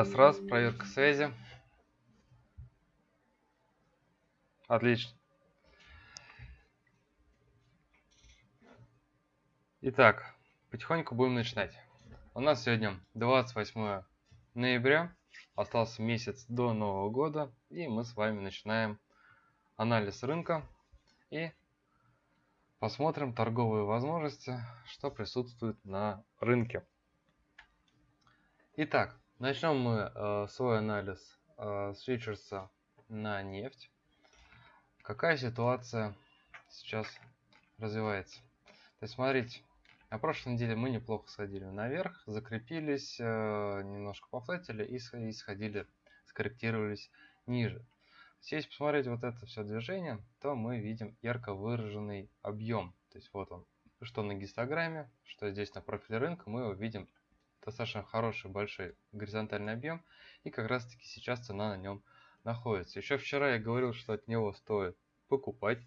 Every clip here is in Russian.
Раз, раз, проверка связи. Отлично. Итак, потихоньку будем начинать. У нас сегодня 28 ноября, остался месяц до Нового года, и мы с вами начинаем анализ рынка и посмотрим торговые возможности, что присутствует на рынке. Итак, начнем мы э, свой анализ э, с фьючерса на нефть. Какая ситуация сейчас развивается? То есть, смотрите, на прошлой неделе мы неплохо сходили наверх, закрепились, э, немножко пофлетили и сходили, скорректировались ниже. Если посмотреть вот это все движение, то мы видим ярко выраженный объем. То есть вот он, что на гистограмме, что здесь на профиле рынка, мы его видим достаточно хороший большой горизонтальный объем. И как раз таки сейчас цена на нем находится. Еще вчера я говорил, что от него стоит покупать.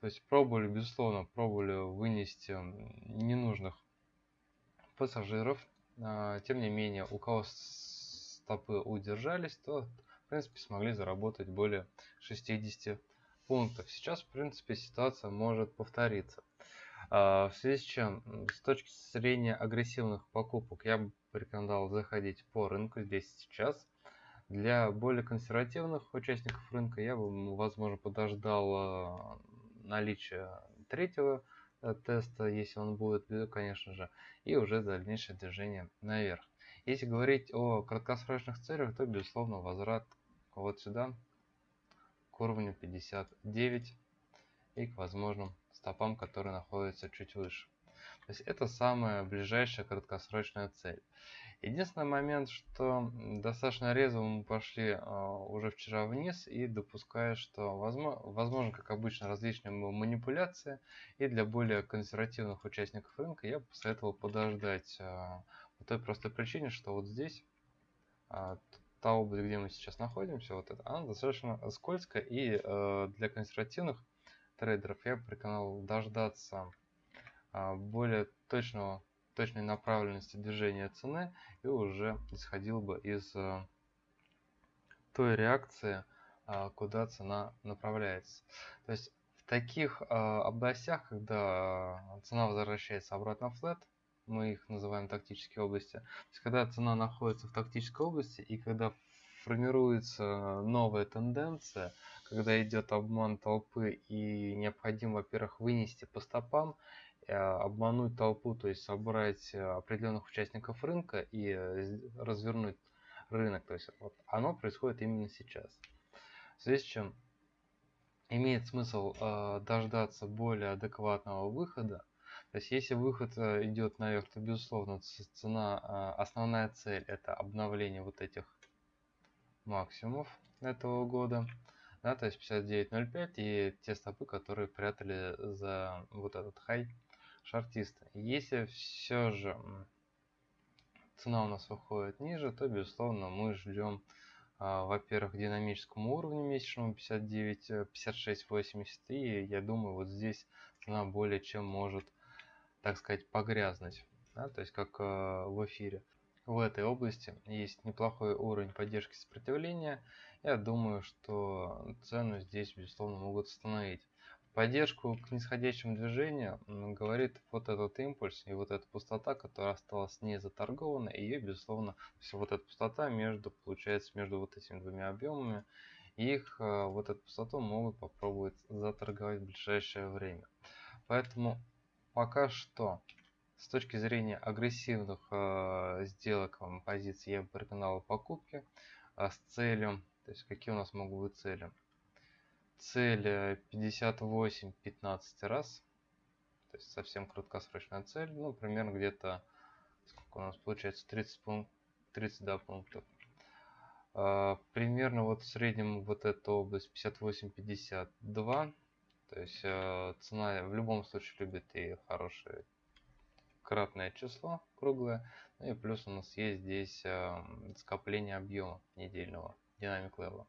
То есть пробовали, безусловно, пробовали вынести ненужных пассажиров. А, тем не менее, у кого стопы удержались, то в принципе смогли заработать более 60 пунктов. Сейчас, в принципе, ситуация может повториться. А, в связи с чем, с точки зрения агрессивных покупок, я бы порекомендовал заходить по рынку здесь сейчас. Для более консервативных участников рынка я бы, возможно, подождал а, наличия третьего э, теста, если он будет, конечно же, и уже дальнейшее движение наверх. Если говорить о краткосрочных целях, то, безусловно, возврат вот сюда, к уровню 59 и к возможным стопам, которые находятся чуть выше. То есть это самая ближайшая краткосрочная цель. Единственный момент, что достаточно резво мы пошли а, уже вчера вниз и допуская, что возможно, возможно, как обычно, различные манипуляции. И для более консервативных участников рынка я посоветовал подождать а, по той простой причине, что вот здесь а, та область, где мы сейчас находимся, вот это, она достаточно скользкая. И для консервативных трейдеров я рекомендовал дождаться более точного точной направленности движения цены и уже исходил бы из э, той реакции, а, куда цена направляется. То есть в таких а, областях, когда цена возвращается обратно в флет, мы их называем тактические области, то есть когда цена находится в тактической области и когда формируется новая тенденция, когда идет обман толпы и необходимо, во-первых, вынести по стопам обмануть толпу, то есть собрать э, определенных участников рынка и э, развернуть рынок. То есть вот оно происходит именно сейчас. В связи с чем имеет смысл э, дождаться более адекватного выхода. То есть если выход э, идет наверх, то безусловно цена, э, основная цель это обновление вот этих максимумов этого года. Да, то есть 59.05 и те стопы, которые прятали за вот этот хай шартиста. Если все же цена у нас выходит ниже, то, безусловно, мы ждем, а, во-первых, динамическому уровню месячному 59, 56, 80. И я думаю, вот здесь цена более чем может, так сказать, погрязнуть. Да, то есть, как а, в эфире. В этой области есть неплохой уровень поддержки сопротивления. Я думаю, что цену здесь, безусловно, могут остановить поддержку к нисходящему движению говорит вот этот импульс и вот эта пустота, которая осталась не заторгована, и ее, безусловно, все вот эта пустота между, получается, между вот этими двумя объемами, их э, вот эту пустоту могут попробовать заторговать в ближайшее время. Поэтому пока что с точки зрения агрессивных э, сделок позиций я бы порекомендовал покупки э, с целью, то есть какие у нас могут быть цели цель 58 15 раз. То есть совсем краткосрочная цель ну примерно где-то сколько у нас получается 30 пункт 32 пунктов. А, примерно вот в среднем вот эта область 58 52 то есть э, цена в любом случае любит и хорошее кратное число круглое. Ну и плюс у нас есть здесь э, скопление объема недельного динамик левела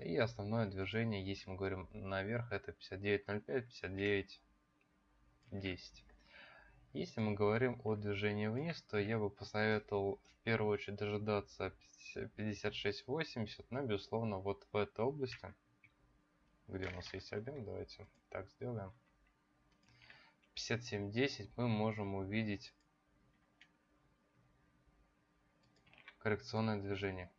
и основное движение, если мы говорим наверх, это 59.05, 59.10. Если мы говорим о движении вниз, то я бы посоветовал в первую очередь дожидаться 56.80, но безусловно вот в этой области, где у нас есть объем, давайте так сделаем. 57.10 мы можем увидеть коррекционное движение.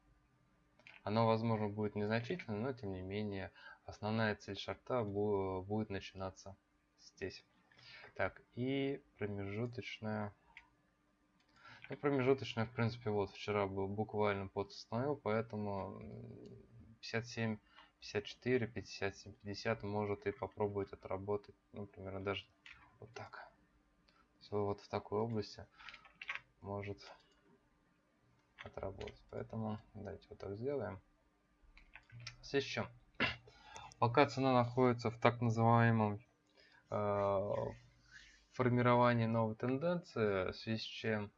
Оно, возможно, будет незначительным, но тем не менее основная цель шарта будет начинаться здесь. Так, и промежуточная. Ну, промежуточная, в принципе, вот вчера был буквально подустановил, поэтому 57, 54, 57, 50 может и попробовать отработать, ну, примерно даже вот так. Все вот в такой области может отработать. Поэтому давайте вот так сделаем. Чем? Пока цена находится в так называемом э, формировании новой тенденции, в связи с чем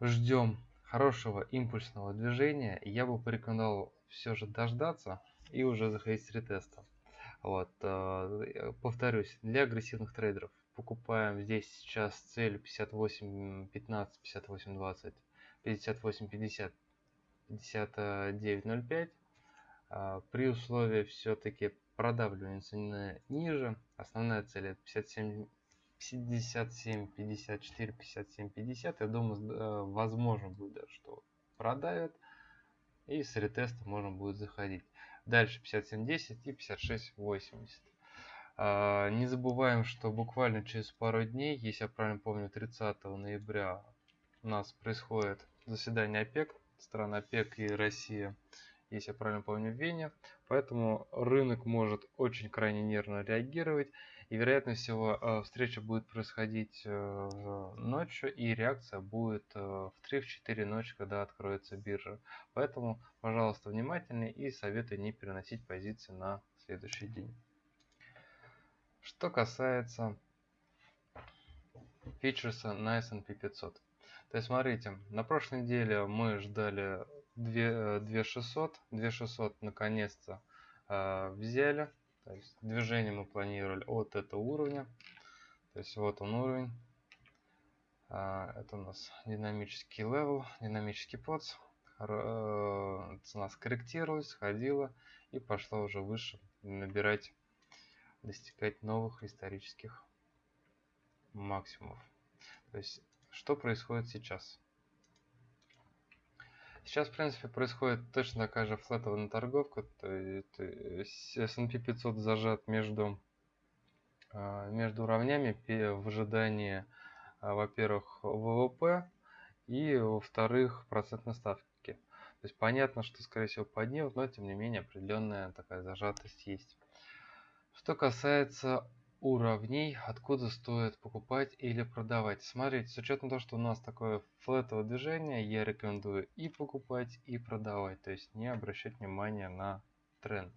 ждем хорошего импульсного движения, я бы порекомендовал все же дождаться и уже заходить с ретеста. Вот, э, повторюсь, для агрессивных трейдеров покупаем здесь сейчас цель 58 15 58 20 58 50 59.05 при условии все-таки продавливания цены ниже. Основная цель это 57 57 54 57 50 я думаю э, возможно будет что продавят. И с ретеста можно будет заходить. Дальше 57 10 и 56 80 не забываем что буквально через пару дней если я правильно помню 30 ноября у нас происходит заседание ОПЕК, стран ОПЕК и Россия, если я правильно помню, в Вене. Поэтому рынок может очень крайне нервно реагировать. И вероятно всего э, встреча будет происходить э, ночью и реакция будет э, в 3-4 ночи, когда откроется биржа. Поэтому, пожалуйста, внимательнее и советую не переносить позиции на следующий день. Что касается фьючерса на S&P 500. То есть, смотрите, на прошлой неделе мы ждали 2600, 2600 наконец-то э, взяли. То есть, движение мы планировали от этого уровня. То есть, вот он уровень. Э, это у нас динамический level, динамический POC. Э, цена скорректировалась, сходила и пошла уже выше набирать, достигать новых исторических максимумов. То есть что происходит сейчас? Сейчас, в принципе, происходит точно такая же флетовая торговка. То есть S&P 500 зажат между, а, между уровнями в ожидании, а, во-первых, ВВП и, во-вторых, процентной ставки. То есть понятно, что, скорее всего, поднимут, но, тем не менее, определенная такая зажатость есть. Что касается уровней, откуда стоит покупать или продавать. Смотрите, с учетом того, что у нас такое флетовое движение, я рекомендую и покупать, и продавать. То есть не обращать внимания на тренд.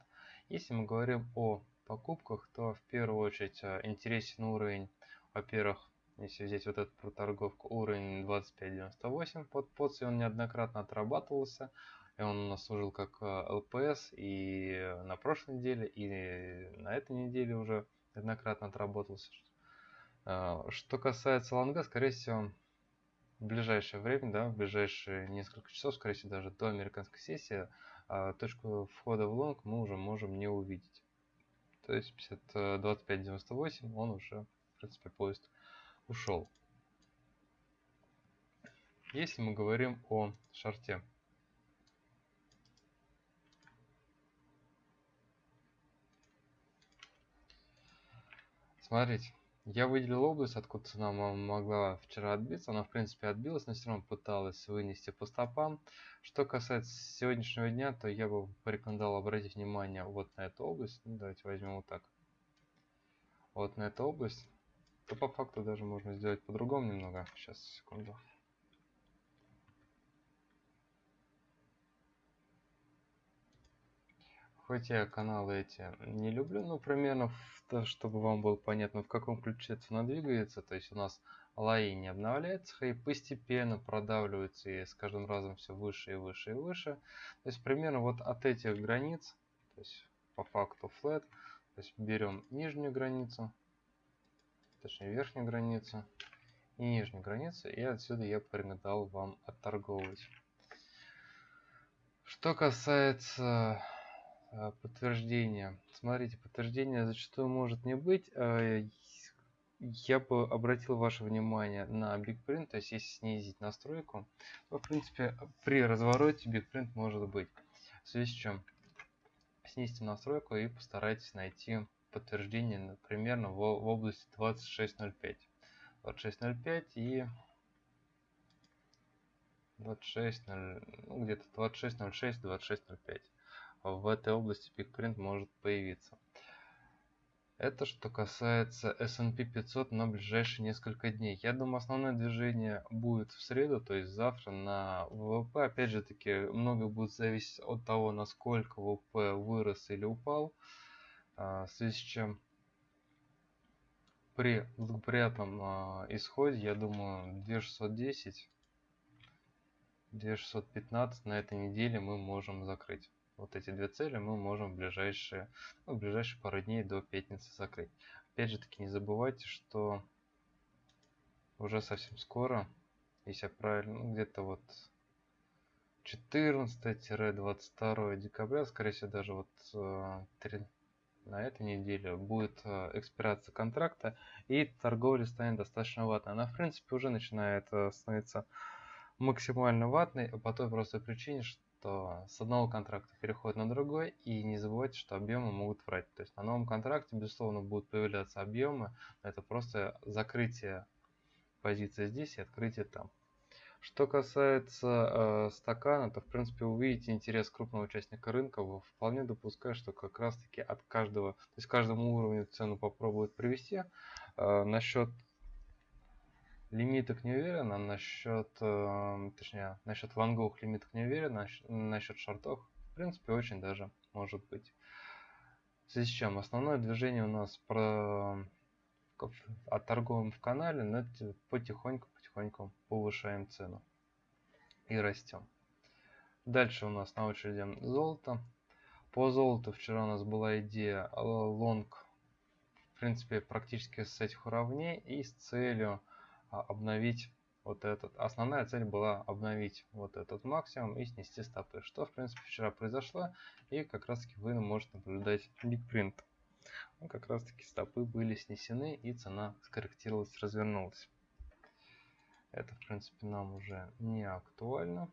Если мы говорим о покупках, то в первую очередь э, интересен уровень, во-первых, если взять вот эту проторговку, уровень 25.98 под поц, он неоднократно отрабатывался, и он у нас служил как ЛПС э, и на прошлой неделе, и на этой неделе уже неоднократно отработался. А, что касается лонга, скорее всего, в ближайшее время, да, в ближайшие несколько часов, скорее всего, даже до американской сессии, а, точку входа в лонг мы уже можем не увидеть. То есть 25.98 э, он уже, в принципе, поезд ушел. Если мы говорим о шарте, Смотрите, я выделил область, откуда цена могла вчера отбиться. Она, в принципе, отбилась, но все равно пыталась вынести по стопам. Что касается сегодняшнего дня, то я бы порекомендовал обратить внимание вот на эту область. Ну, давайте возьмем вот так. Вот на эту область. То по факту даже можно сделать по-другому немного. Сейчас, секунду. Хоть я каналы эти не люблю, но примерно, в, чтобы вам было понятно, в каком ключе цена двигается. То есть у нас лои не обновляется, и постепенно продавливается и с каждым разом все выше и выше и выше. То есть примерно вот от этих границ, то есть по факту flat, то есть берем нижнюю границу, точнее верхнюю границу и нижнюю границу, и отсюда я порекомендовал вам отторговывать. Что касается э, подтверждения, смотрите, подтверждение зачастую может не быть. Э, я бы обратил ваше внимание на BigPrint, то есть если снизить настройку, то в принципе при развороте BigPrint может быть. В связи с чем снизьте настройку и постарайтесь найти подтверждение, например, в, в области 26.05. 26.05 и 26.0, ну, где-то 26.06, 26.05. В этой области пикпринт может появиться. Это что касается S&P 500 на ближайшие несколько дней. Я думаю, основное движение будет в среду, то есть завтра на ВВП. Опять же таки, много будет зависеть от того, насколько ВВП вырос или упал. А, в связи с чем при благоприятном а, исходе, я думаю, 2610, 2615 на этой неделе мы можем закрыть вот эти две цели мы можем в ближайшие, ну, в ближайшие пару дней до пятницы закрыть. Опять же таки не забывайте, что уже совсем скоро, если я правильно, ну, где-то вот 14-22 декабря, скорее всего даже вот 3, э, на этой неделе будет э, экспирация контракта и торговля станет достаточно ватной. Она в принципе уже начинает э, становиться максимально ватной по той простой причине, что то с одного контракта переходит на другой, и не забывайте, что объемы могут врать. То есть на новом контракте, безусловно, будут появляться объемы, но это просто закрытие позиции здесь и открытие там. Что касается э, стакана, то в принципе увидите интерес крупного участника рынка. Вполне допускаю, что как раз таки от каждого, то есть каждому уровню цену попробуют привести. Э, насчет лимиток не уверен, а насчет, э, точнее, насчет лонговых лимиток не уверен, а насчет шортов, в принципе, очень даже может быть. В связи с чем основное движение у нас про отторговываем в канале, но потихоньку-потихоньку повышаем цену и растем. Дальше у нас на очереди золото. По золоту вчера у нас была идея лонг, в принципе, практически с этих уровней и с целью обновить вот этот. Основная цель была обновить вот этот максимум и снести стопы, что в принципе вчера произошло, и как раз таки вы можете наблюдать бигпринт. Ну, как раз таки стопы были снесены и цена скорректировалась, развернулась. Это в принципе нам уже не актуально.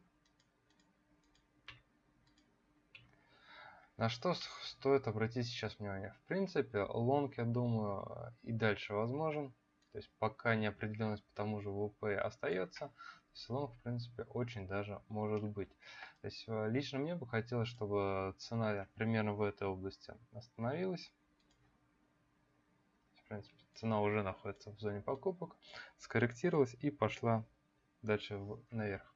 На что стоит обратить сейчас внимание? В принципе, лонг, я думаю, и дальше возможен. То есть пока неопределенность по тому же ВВП остается, салон в принципе очень даже может быть. То есть э, лично мне бы хотелось, чтобы цена примерно в этой области остановилась. В принципе, цена уже находится в зоне покупок, скорректировалась и пошла дальше наверх.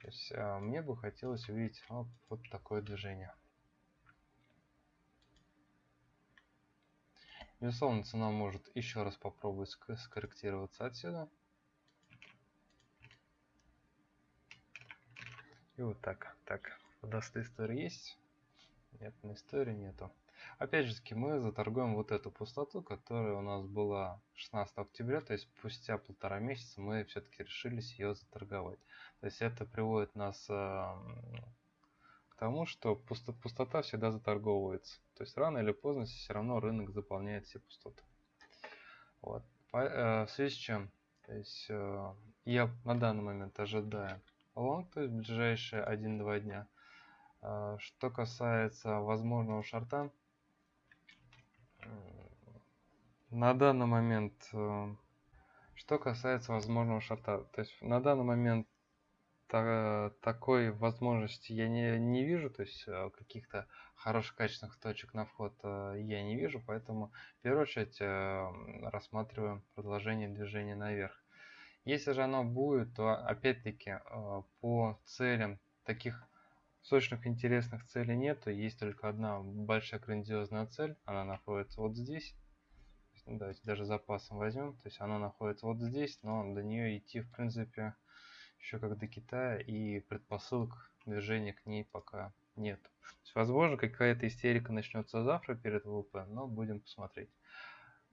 То есть э, мне бы хотелось увидеть вот, вот такое движение. Безусловно, цена может еще раз попробовать скорректироваться отсюда. И вот так. Так, даст история есть? Нет, на истории нету. Опять же таки, мы заторгуем вот эту пустоту, которая у нас была 16 октября, то есть спустя полтора месяца мы все-таки решились ее заторговать. То есть это приводит нас тому, что пусто, пустота всегда заторговывается. То есть рано или поздно все равно рынок заполняет все пустоты. Вот. По, э, в связи с чем? То есть э, я на данный момент ожидаю лонг, то есть ближайшие 1-2 дня. Э, что касается возможного шарта, на данный момент, э, что касается возможного шарта, то есть на данный момент та, такой возможности я не, не вижу, то есть э, каких-то хороших качественных точек на вход э, я не вижу, поэтому в первую очередь э, рассматриваем продолжение движения наверх. Если же оно будет, то опять-таки по целям таких сочных интересных целей нет, то есть только одна большая грандиозная цель, она находится вот здесь. Давайте даже запасом возьмем, то есть она находится вот здесь, но до нее идти в принципе еще как до Китая, и предпосылок движения к ней пока нет. Есть, возможно, какая-то истерика начнется завтра перед ВВП, но будем посмотреть.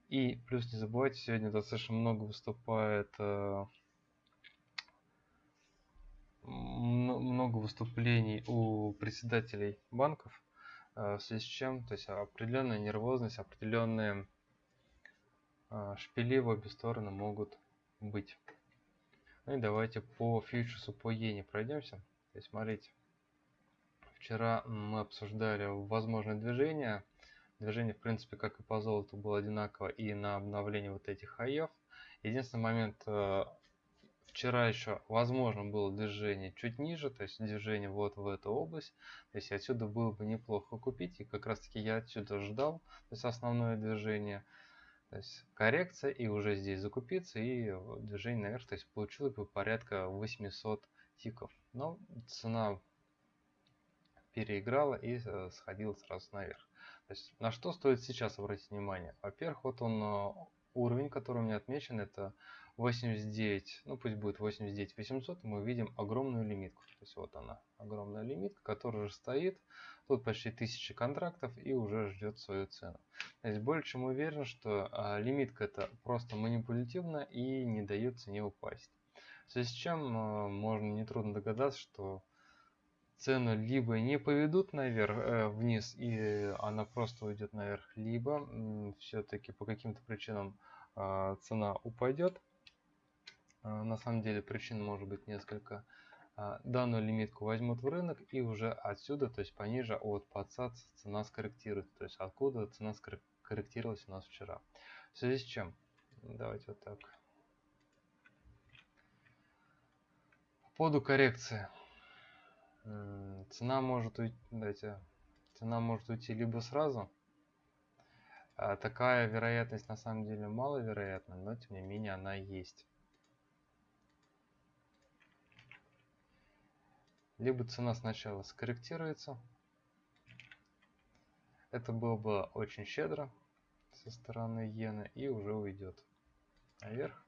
И плюс не забывайте, сегодня достаточно много выступает э, много выступлений у председателей банков, э, в связи с чем, то есть определенная нервозность, определенные э, шпили в обе стороны могут быть. Ну и давайте по фьючерсу по иене пройдемся. То есть смотрите, вчера мы обсуждали возможное движение. Движение, в принципе, как и по золоту, было одинаково и на обновление вот этих хаев. Единственный момент, э, вчера еще возможно было движение чуть ниже, то есть движение вот в эту область. То есть отсюда было бы неплохо купить, и как раз таки я отсюда ждал, то есть основное движение. То есть коррекция и уже здесь закупиться и движение наверх, то есть получилось бы порядка 800 тиков. Но цена переиграла и э, сходила сразу наверх. То есть на что стоит сейчас обратить внимание? Во-первых, вот он э, уровень, который у меня отмечен, это 89, ну пусть будет 89 800, мы видим огромную лимитку. То есть вот она, огромная лимитка, которая уже стоит. Тут почти 1000 контрактов и уже ждет свою цену. То есть более чем уверен, что а, лимитка это просто манипулятивна и не дает цене упасть. В связи с чем а, можно нетрудно догадаться, что цену либо не поведут наверх, э, вниз и она просто уйдет наверх, либо все-таки по каким-то причинам э, цена упадет а, на самом деле причин может быть несколько. А, данную лимитку возьмут в рынок и уже отсюда, то есть пониже от подсадца цена скорректирует. То есть откуда цена скорректировалась у нас вчера. В связи с чем? Давайте вот так. По поводу коррекции. Цена может уйти, давайте, цена может уйти либо сразу. А такая вероятность на самом деле маловероятна, но тем не менее она есть. Либо цена сначала скорректируется. Это было бы очень щедро со стороны иены и уже уйдет наверх.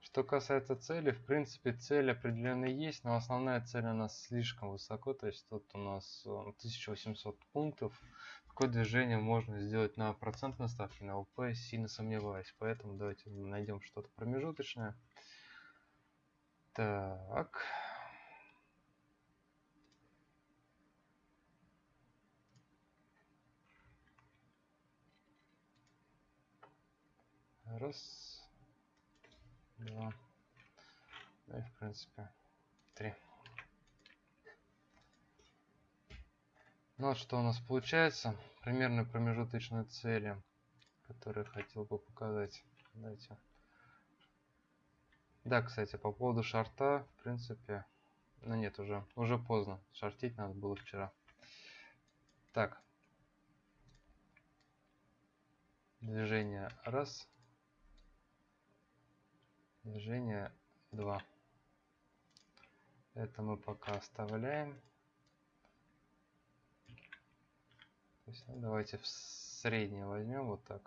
Что касается цели, в принципе цель определенно есть, но основная цель у нас слишком высоко, то есть тут у нас 1800 э, пунктов. Такое движение можно сделать на процентной ставке, на ОП, сильно сомневаюсь, поэтому давайте найдем что-то промежуточное. Так. Раз, два, ну и в принципе три. Ну вот что у нас получается. Примерно промежуточные цели, которые хотел бы показать. Давайте. Да, кстати, по поводу шарта, в принципе, ну нет, уже, уже поздно. Шартить надо было вчера. Так. Движение раз движение 2 это мы пока оставляем. Есть, ну, давайте в среднее возьмем вот так.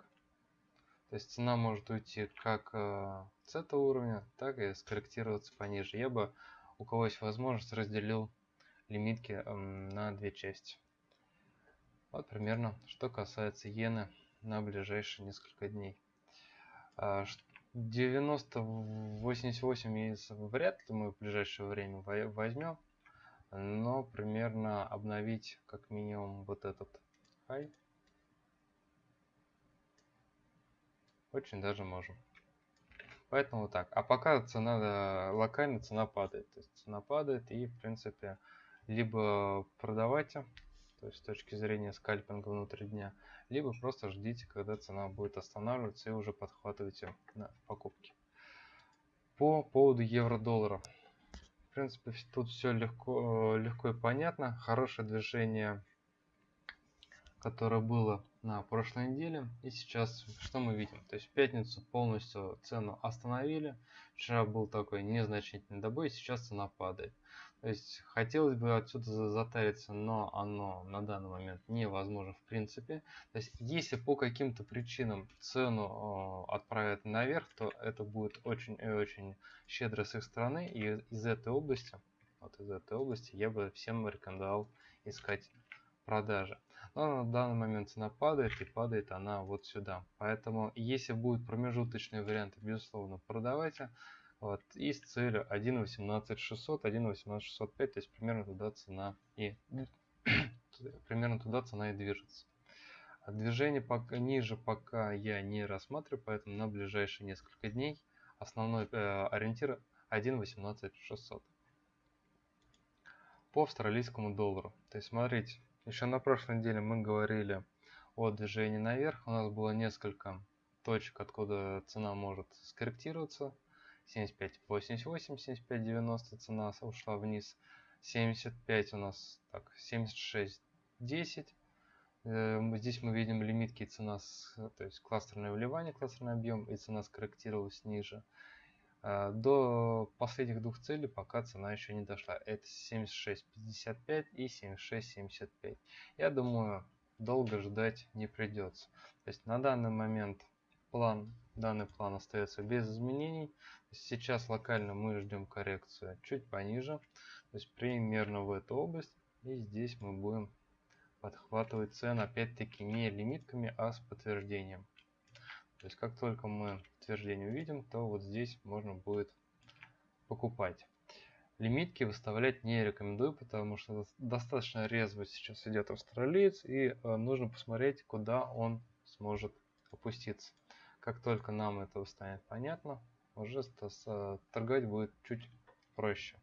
То есть цена может уйти как э, с этого уровня так и скорректироваться пониже. Я бы у кого есть возможность разделил лимитки э, на две части. Вот примерно что касается иены на ближайшие несколько дней. А, 90 88 яиц вряд ли мы в ближайшее время возьмем но примерно обновить как минимум вот этот хай. Очень даже можем. Поэтому так. А пока цена локально цена падает. То есть цена падает и в принципе либо продавайте то есть с точки зрения скальпинга внутри дня, либо просто ждите, когда цена будет останавливаться и уже подхватывайте на покупки. По поводу евро-доллара. В принципе, тут все легко, легко и понятно. Хорошее движение, которое было на прошлой неделе. И сейчас что мы видим? То есть в пятницу полностью цену остановили. Вчера был такой незначительный добой, сейчас цена падает. То есть хотелось бы отсюда затариться, но оно на данный момент невозможно в принципе. То есть если по каким-то причинам цену отправят наверх, то это будет очень и очень щедро с их стороны. И из этой области, вот из этой области я бы всем рекомендовал искать продажи. Но на данный момент цена падает и падает она вот сюда. Поэтому если будут промежуточные варианты, безусловно, продавайте. Вот, и с целью 1.18600, 1.18605, то есть примерно туда цена и примерно туда цена и движется. А движение пока, ниже пока я не рассматриваю, поэтому на ближайшие несколько дней основной э, ориентир 1.18600 по австралийскому доллару. То есть смотрите, еще на прошлой неделе мы говорили о движении наверх. У нас было несколько точек, откуда цена может скорректироваться. 75.88, 75.90 цена ушла вниз. 75 у нас, так, 76.10. Эм, здесь мы видим лимитки цена, с, то есть кластерное вливание, кластерный объем и цена скорректировалась ниже. А, до последних двух целей пока цена еще не дошла. Это 76.55 и 76.75. Я думаю, долго ждать не придется. То есть на данный момент план, данный план остается без изменений. Сейчас локально мы ждем коррекцию чуть пониже. То есть примерно в эту область. И здесь мы будем подхватывать цены опять-таки не лимитками, а с подтверждением. То есть как только мы подтверждение увидим, то вот здесь можно будет покупать. Лимитки выставлять не рекомендую, потому что достаточно резво сейчас идет австралиец и э, нужно посмотреть, куда он сможет опуститься. Как только нам это станет понятно, уже э, торговать будет чуть проще.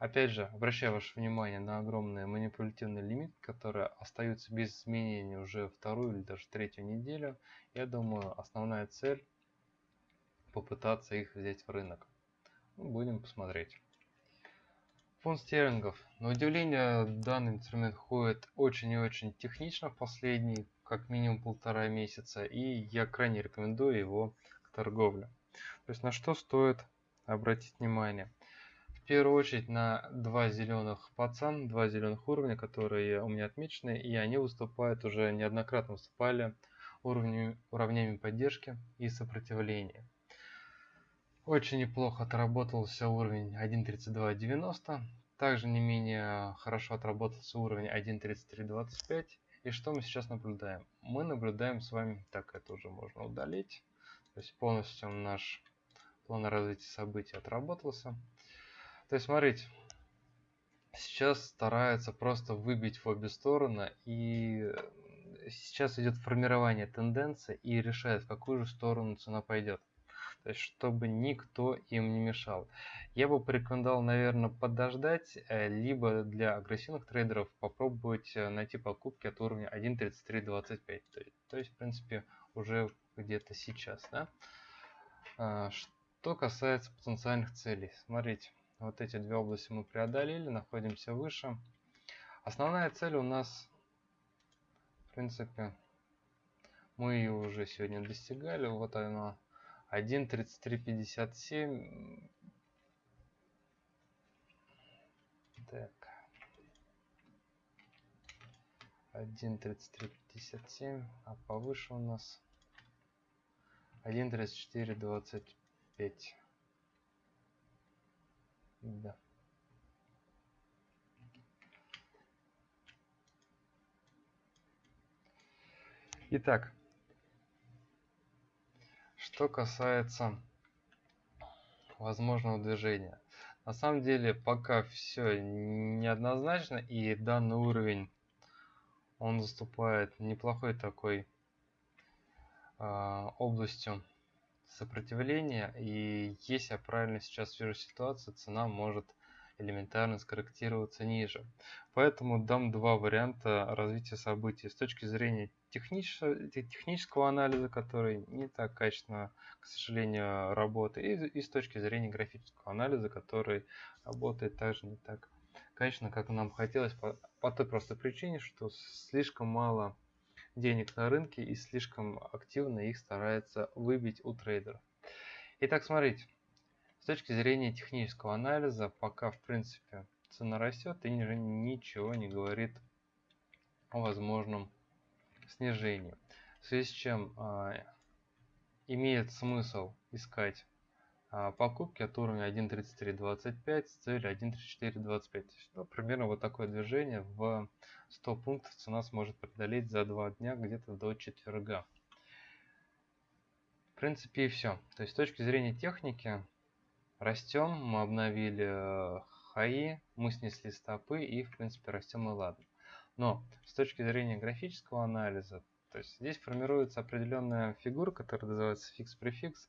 Опять же, обращаю ваше внимание на огромные манипулятивные лимиты, которые остаются без изменений уже вторую или даже третью неделю. Я думаю, основная цель попытаться их взять в рынок. Ну, будем посмотреть. Фонд стерлингов. На удивление, данный инструмент ходит очень и очень технично в последние как минимум полтора месяца, и я крайне рекомендую его к торговле. То есть на что стоит обратить внимание первую очередь на два зеленых пацан, два зеленых уровня, которые у меня отмечены, и они выступают уже неоднократно выступали уровнями, уровнями поддержки и сопротивления. Очень неплохо отработался уровень 1.3290, также не менее хорошо отработался уровень 1.3325. И что мы сейчас наблюдаем? Мы наблюдаем с вами, так это уже можно удалить, то есть полностью наш план развития событий отработался. То есть, смотрите, сейчас стараются просто выбить в обе стороны, и сейчас идет формирование тенденции и решает, в какую же сторону цена пойдет. То есть, чтобы никто им не мешал. Я бы порекомендовал, наверное, подождать, э, либо для агрессивных трейдеров попробовать э, найти покупки от уровня 1.3325. То есть, в принципе, уже где-то сейчас. Да? А, что касается потенциальных целей. Смотрите. Вот эти две области мы преодолели, находимся выше. Основная цель у нас, в принципе, мы ее уже сегодня достигали. Вот она 1.3357. Так. 1.3357, а повыше у нас 1.3425. Да. Итак, что касается возможного движения. На самом деле пока все неоднозначно и данный уровень он заступает неплохой такой э, областью сопротивления, и если я правильно сейчас вижу ситуацию, цена может элементарно скорректироваться ниже. Поэтому дам два варианта развития событий с точки зрения технического, технического анализа, который не так качественно, к сожалению, работает, и, и с точки зрения графического анализа, который работает также не так качественно, как нам хотелось, по, по той простой причине, что слишком мало денег на рынке и слишком активно их старается выбить у трейдеров. Итак, смотрите, точки зрения технического анализа, пока в принципе цена растет и ничего не говорит о возможном снижении. В связи с чем э, имеет смысл искать а, покупки от уровня 1.3325 с целью 1.3425. Ну, примерно вот такое движение в 100 пунктов цена сможет преодолеть за 2 дня где-то до четверга. В принципе и все. То есть с точки зрения техники растем, мы обновили э, хаи, мы снесли стопы и в принципе растем и ладно. Но с точки зрения графического анализа, то есть здесь формируется определенная фигура, которая называется фикс-префикс.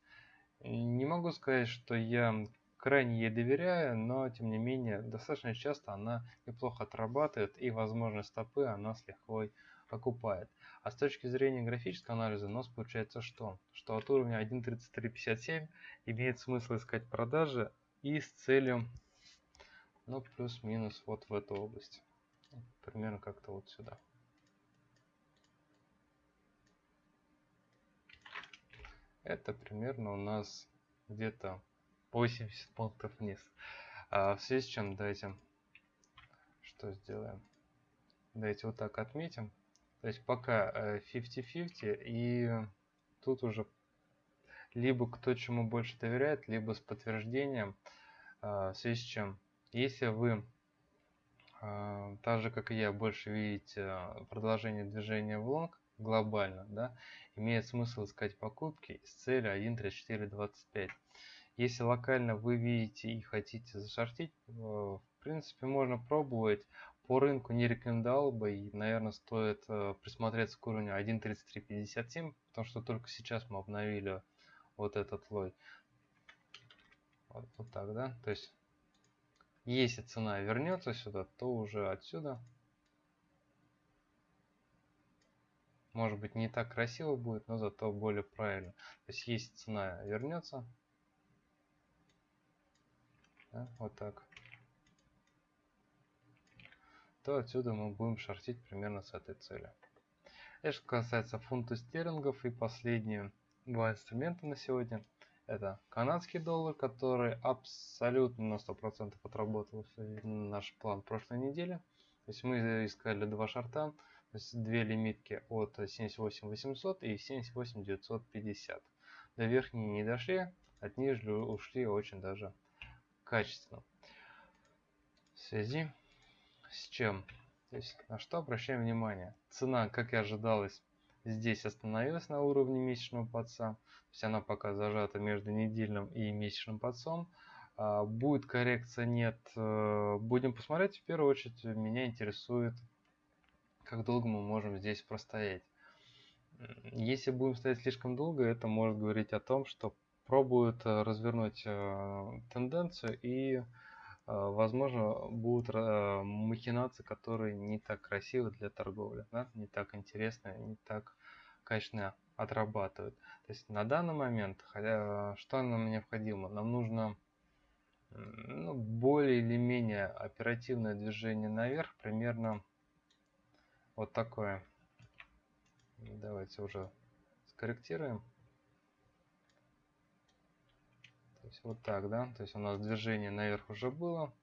Не могу сказать, что я крайне ей доверяю, но тем не менее достаточно часто она неплохо отрабатывает и возможно стопы она с лихвой окупает. А с точки зрения графического анализа у нас получается что? Что от уровня 1.3357 имеет смысл искать продажи и с целью ну плюс-минус вот в эту область примерно как-то вот сюда. Это примерно у нас где-то 80 пунктов вниз. А в связи с чем давайте что сделаем? Давайте вот так отметим. То есть пока 50-50 э, и тут уже либо кто чему больше доверяет, либо с подтверждением. А, в связи с чем, если вы а, так же, как и я, больше видите продолжение движения в лонг глобально, да, имеет смысл искать покупки с целью 1.3425. Если локально вы видите и хотите зашортить, э, в принципе, можно пробовать. По рынку не рекомендовал бы и, наверное, стоит э, присмотреться к уровню 1.3357, потому что только сейчас мы обновили вот этот лой. Вот, вот так, да? То есть если цена вернется сюда, то уже отсюда. Может быть не так красиво будет, но зато более правильно. То есть если цена вернется, да, вот так, то отсюда мы будем шортить примерно с этой целью. Это что касается фунта стерлингов и последние два инструмента на сегодня – это канадский доллар, который абсолютно на 100% отработал наш план прошлой недели. То есть мы искали два шарта, то есть две лимитки от 78800 и 78950. До верхней не дошли, от нижней ушли очень даже качественно. В связи с чем? То есть на что обращаем внимание? Цена, как и ожидалось, здесь остановилась на уровне месячного подца. То есть она пока зажата между недельным и месячным подцом. А, будет коррекция, нет. Э, будем посмотреть. В первую очередь меня интересует, как долго мы можем здесь простоять. Если будем стоять слишком долго, это может говорить о том, что пробуют э, развернуть э, тенденцию и возможно будут махинации, которые не так красивы для торговли, да? не так интересны, не так качественно отрабатывают. То есть на данный момент, хотя, что нам необходимо? Нам нужно ну, более или менее оперативное движение наверх, примерно вот такое. Давайте уже скорректируем. То есть вот так, да? То есть у нас движение наверх уже было,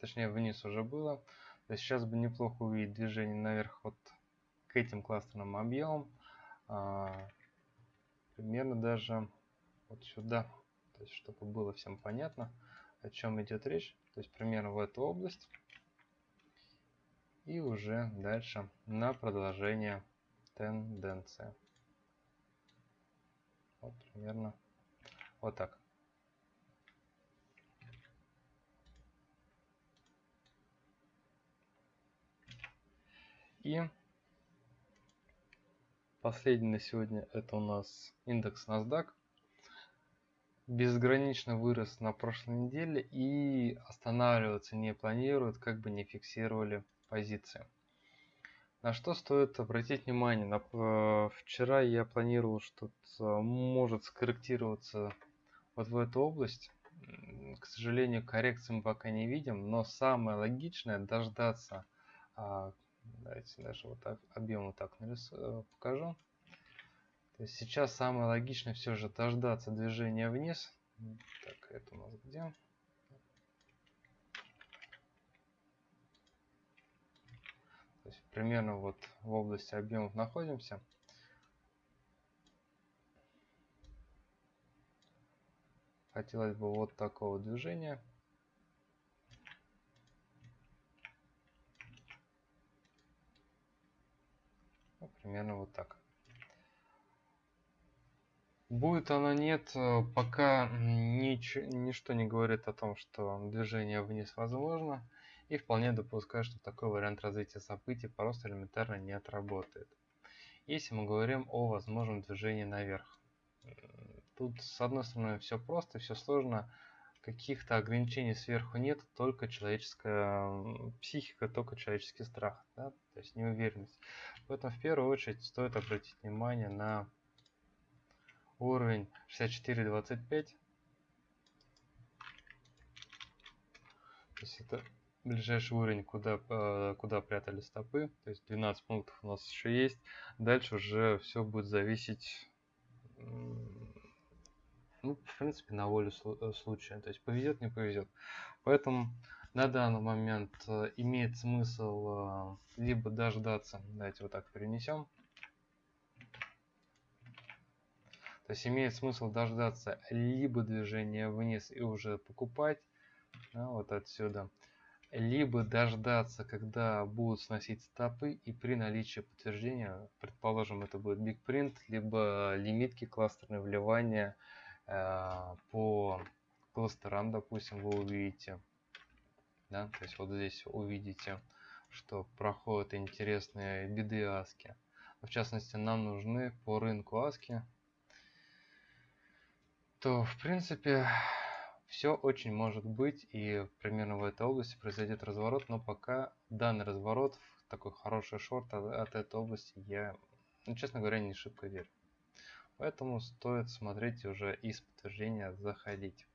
точнее вниз уже было. То есть сейчас бы неплохо увидеть движение наверх вот к этим кластерным объемам а, примерно даже вот сюда, то есть чтобы было всем понятно, о чем идет речь, то есть примерно в эту область и уже дальше на продолжение тенденции. Вот примерно вот так. И Последний на сегодня это у нас индекс NASDAQ. Безгранично вырос на прошлой неделе и останавливаться не планируют, как бы не фиксировали позиции. На что стоит обратить внимание? Э, вчера я планировал, что может скорректироваться вот в эту область. К сожалению, коррекции мы пока не видим, но самое логичное дождаться а, Давайте даже вот так объем вот так нарисую, э, покажу. То есть сейчас самое логичное все же дождаться движения вниз. Так, это у нас где? То есть примерно вот в области объемов находимся. хотелось бы вот такого движения. Ну, примерно вот так. Будет оно нет, э, пока нич ничто не говорит о том, что движение вниз возможно, и вполне допускаю, что такой вариант развития событий просто элементарно не отработает. Если мы говорим о возможном движении наверх. Тут, с одной стороны, все просто, все сложно, каких-то ограничений сверху нет, только человеческая психика, только человеческий страх, да? то есть неуверенность. Поэтому в первую очередь стоит обратить внимание на уровень 64.25. То есть это ближайший уровень, куда, э, куда прятали стопы. То есть 12 пунктов у нас еще есть. Дальше уже все будет зависеть, ну, в принципе, на волю э, случая. То есть повезет, не повезет. Поэтому на данный момент э, имеет смысл либо дождаться, давайте вот так перенесем, То есть имеет смысл дождаться либо движения вниз и уже покупать, да, вот отсюда, либо дождаться, когда будут сносить стопы и при наличии подтверждения, предположим, это будет Big Print, либо лимитки кластерные вливания э, по кластерам, допустим, вы увидите, да, то есть вот здесь увидите, что проходят интересные биды аски. В частности, нам нужны по рынку аски то в принципе все очень может быть и примерно в этой области произойдет разворот, но пока данный разворот такой хороший шорт от, от этой области я, ну, честно говоря, не шибко верю. Поэтому стоит смотреть уже из подтверждения заходить.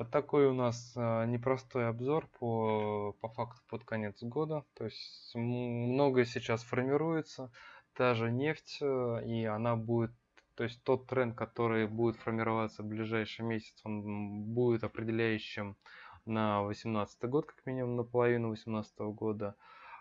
Вот такой у нас э, непростой обзор по, по факту под конец года. То есть многое сейчас формируется. Та же нефть, э, и она будет то есть тот тренд, который будет формироваться в ближайший месяц, он будет определяющим на 2018 год, как минимум на половину 2018 года.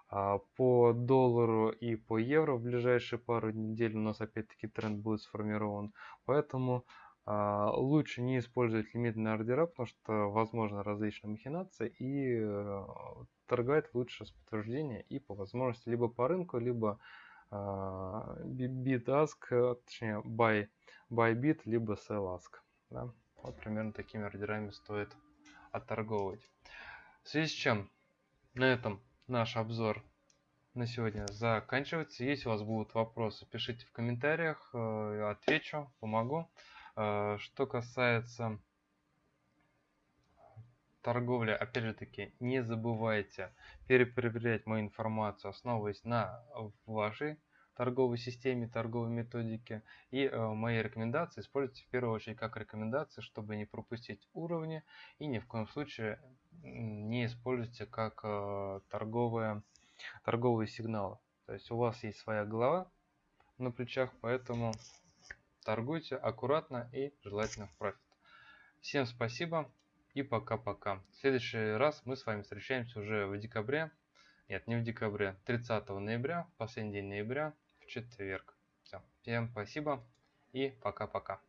А по доллару и по евро в ближайшие пару недель у нас опять-таки тренд будет сформирован. Поэтому а, лучше не использовать лимитные ордера, потому что возможно различные махинации и э, торговать лучше с подтверждения и по возможности либо по рынку, либо bid ask, точнее buy, buy bid, либо sell ask. Да? Вот примерно такими ордерами стоит отторговывать. В связи с чем на этом наш обзор на сегодня заканчивается. Если у вас будут вопросы, пишите в комментариях, э, отвечу, помогу. Э, что касается торговли, опять же таки, не забывайте перепроверять мою информацию, основываясь на вашей торговой системе, торговой методике. И э, мои рекомендации используйте в первую очередь как рекомендации, чтобы не пропустить уровни. И ни в коем случае не используйте как э, торговые, торговые сигналы. То есть у вас есть своя голова на плечах, поэтому торгуйте аккуратно и желательно в профит. Всем спасибо и пока-пока. В следующий раз мы с вами встречаемся уже в декабре. Нет, не в декабре. 30 ноября, последний день ноября, в четверг. Все. Всем спасибо и пока-пока.